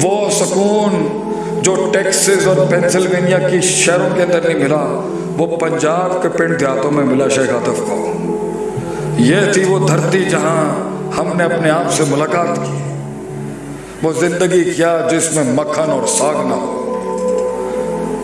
وہ سکون جو ٹیکسز اور پینسلوینیا کی شہروں کے اندر نہیں ملا، وہ پنجاب کے پنڈ دیہاتوں میں ملا، شیخ آتف کو۔ یہ تھی وہ دھرتی جہاں ہم نے اپنے آپ سے ملاقات کی۔ وہ زندگی کیا جس میں مکھن اور ساگ نہ ہو۔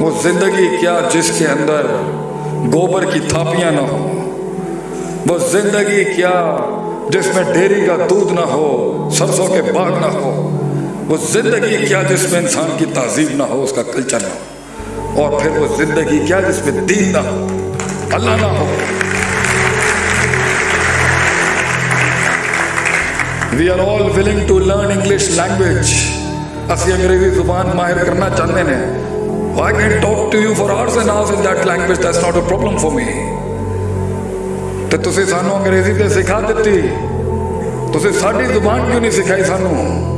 وہ زندگی کیا جس کے اندر گوبر کی تھاپیاں نہ ہو وہ زندگی کیا جس میں ڈیری کا دودھ نہ ہو، سرسوں کے باغ نہ ہو۔ وہ زندگی کیا جس میں انسان کی تہذیب نہ ہو، اس کا کلچر نہ ہو۔ اور پھر وہ زندگی کیا جس میں دین نہ ہو، اللہ نہ ہو۔ We are all willing to learn English language اسی انگریزی زبان ماہر کرنا چاہتے ہیں۔ I can talk to you for hours and hours in that language that's not a problem for me تو تسی سانو انگریزی تے سکھا دیتی۔ تسی ساڈی زبان کیوں نہیں سکھائی سانو؟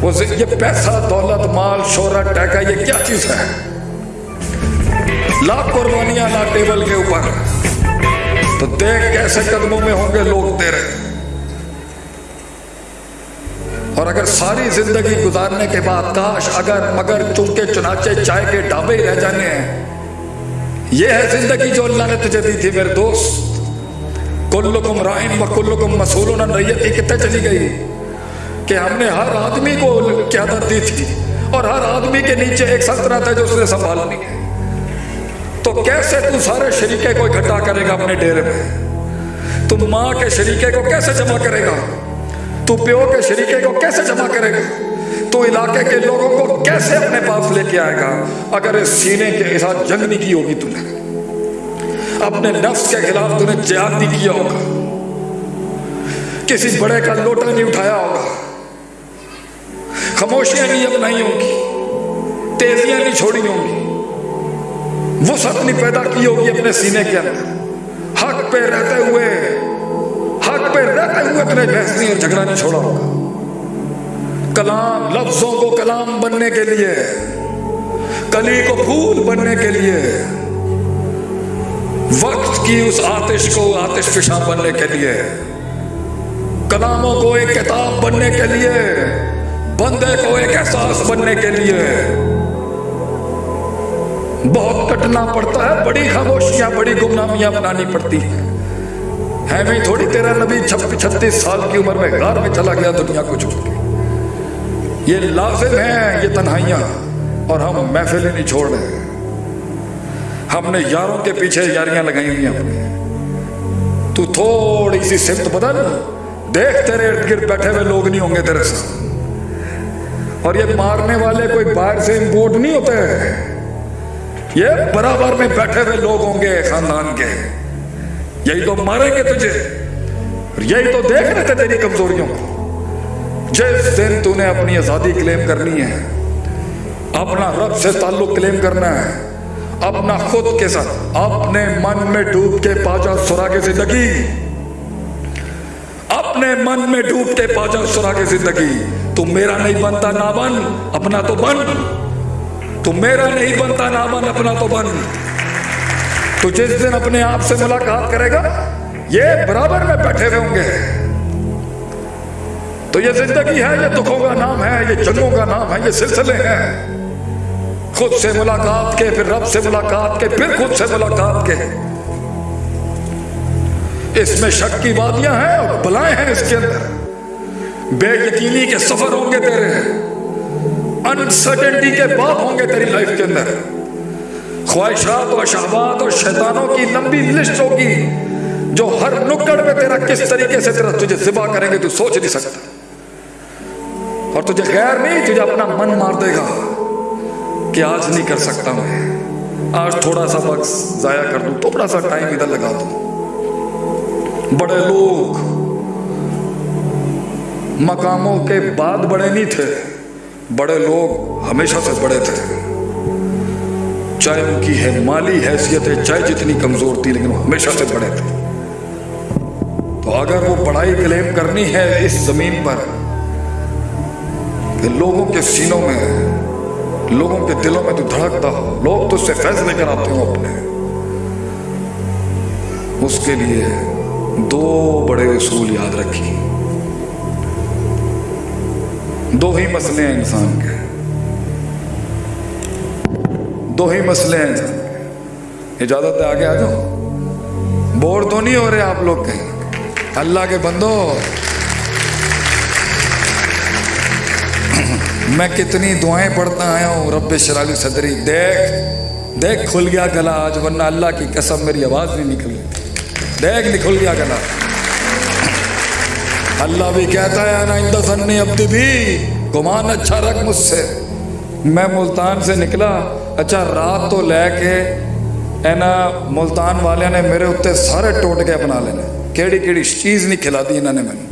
وہ یہ پیسہ، دولت، مال، شہرت ٹیکا یہ کیا چیز ہے؟ لاکھ قربانیاں لا ٹیبل کے اوپر۔ تو دیکھ کیسے قدموں میں ہوں گے لوگ تیرے۔ اور اگر ساری زندگی گزارنے کے بعد کاش، اگر، مگر چونکہ چنانچہ چائے کے ڈھابے ہی رہ جانے ہیں۔ یہ ہے زندگی جو اللہ نے تجھے دی تھی، میرے دوست۔ کلکم رائن و کلکم مسولون ریت ہی کتنے چلی گئی؟ کہ ہم نے ہر آدمی کو قیادت دی تھی اور ہر آدمی کے نیچے ایک سلطنت ہے جو اس نے سنبھالنی ہے۔ تو کیسے تو سارے شریکے کو اکٹھا کرے گا اپنے ڈیرے میں؟ تو ماں کے شریکے کو کیسے جمع کرے گا؟ تو پیو کے شریکے کو کیسے جمع کرے گا؟ تو علاقے کے لوگوں کو کیسے اپنے پاس لے کے آئے گا؟ اگر اس سینے کے ساتھ جنگ نہیں کی ہوگی تو نے اپنے نفس کے خلاف تو نے جہاد نہیں کیا ہوگا۔ کسی بڑے کا لوٹا نہیں اٹھایا ہوگا۔ خاموشیاں نہیں اپنائی ہوں گی، تیزیاں نہیں چھوڑی ہوں گی۔ وسعت نہیں پیدا کی ہوگی اپنے سینے کے اندر۔ حق پہ رہتے ہوئے، حق پہ رہتے ہوئے اپنے بحث نہیں اور جھگڑا نہیں چھوڑا ہوگا۔ کلام، لفظوں کو کلام بننے کے لیے، کلی کو پھول بننے کے لیے، وقت کی اس آتش کو آتش فشاں بننے کے لیے، کلاموں کو ایک کتاب بننے کے لیے بندے کو ایک احساس بننے کے لیے بہت کٹنا پڑتا ہے، بڑی خاموشیاں، بڑی گمنامیاں بنانی پڑتی ہیں۔ ہے بھی تھوڑی، تیرا نبی چھتیس سال کی عمر میں غار میں چلا گیا، دنیا کو چھوڑ کے۔ یہ لازم ہیں، یہ تنہائیاں، اور ہم محفلیں نہیں چھوڑ رہے۔ ہم نے یاروں کے پیچھے یاریاں لگائی ہوئی اپنے۔ تو تھوڑی سی سمت بدل، دیکھ تیرے ارد گرد بیٹھے ہوئے لوگ نہیں ہوں گے تیرے ساتھ اور یہ مارنے والے کوئی باہر سے امپورٹ نہیں ہوتے یہ برابر میں بیٹھے ہوئے لوگ ہوں گے، خاندان کے۔ یہی تو ماریں گے تجھے۔ یہی تو دیکھ رہے تھے تیری کمزوریوں۔ کو جس دن تو نے اپنی آزادی کلیم کرنی ہے، اپنا رب سے تعلق کلیم کرنا ہے، اپنا خود کے ساتھ، اپنے من میں ڈوب کے پاجا سرا کے زندگی۔ اپنے من میں ڈوب کے سرا کے زندگی۔ تو میرا نہیں بنتا نہ بن اپنا تو بن۔ تو میرا نہیں بنتا نہ بن اپنا تو بن۔ تو جس دن اپنے آپ سے ملاقات کرے گا، یہ برابر میں بیٹھے ہوئے ہوں گے۔ تو یہ زندگی ہے، یہ دکھوں کا نام ہے، یہ جنگوں کا نام ہے، یہ سلسلے ہیں۔ خود سے ملاقات کے، پھر رب سے ملاقات کے، پھر خود سے ملاقات کے۔ اس میں شک کی وادیاں ہیں اور بلائیں ہیں اس کے اندر۔ بے یقینی کے سفر ہوں گے تیرے۔ انسرٹنٹی کے باب ہوں گے تیری لائف کے اندر۔ خواہشات اور شہبات اور شیطانوں کی لمبی لسٹ ہوگی جو ہر نکڑ میں تیرا کس طریقے سے تیرا تجھے ذبح کریں گے تو سوچ نہیں سکتا۔ اور تجھے غیر نہیں، تجھے اپنا من مار دے گا کہ آج نہیں کر سکتا میں۔ آج تھوڑا سا وقت ضائع کر دوں، تھوڑا سا ٹائم ادھر لگا دوں۔ بڑے لوگ مقاموں کے بعد بڑے نہیں تھے، بڑے لوگ ہمیشہ سے بڑے تھے۔ چاہے ان کی ہے مالی حیثیت ہے چاہے جتنی کمزور تھی، لیکن وہ ہمیشہ سے بڑے تھے۔ تو اگر وہ بڑائی کلیم کرنی ہے اس زمین پر کہ لوگوں کے سینوں میں، لوگوں کے دلوں میں تو دھڑکتا ہو۔ لوگ تو اس سے فیصلے کراتے ہو اپنے۔ اس کے لیے دو بڑے اصول یاد رکھیں۔ دو ہی مسئلے ہیں انسان کے۔ دو ہی مسئلے ہیں۔ انسان کے اجازت ہے آگے آ جاؤ۔ بور تو نہیں ہو رہے آپ لوگ کہیں اللہ کے بندو۔ میں کتنی دعائیں پڑھتا آیا ہوں، رب شرالی صدری۔ دیکھ دیکھ کھل گیا گلا آج، ورنہ اللہ کی قسم میری آواز نہیں نکل رہی۔ دیکھ نکل گیا کہنا اللہ بھی کہتا ہے نا آئندہ سن ابدی بھی۔ گمان اچھا رکھ مجھ سے۔ میں ملتان سے نکلا۔ اچھا رات تو لے کے ہے نا ملتان والے نے میرے اتنے سارے ٹوٹ کے اپنا لینے۔ کیڑی کیڑی چیز نہیں کھلا دی انہوں نے میں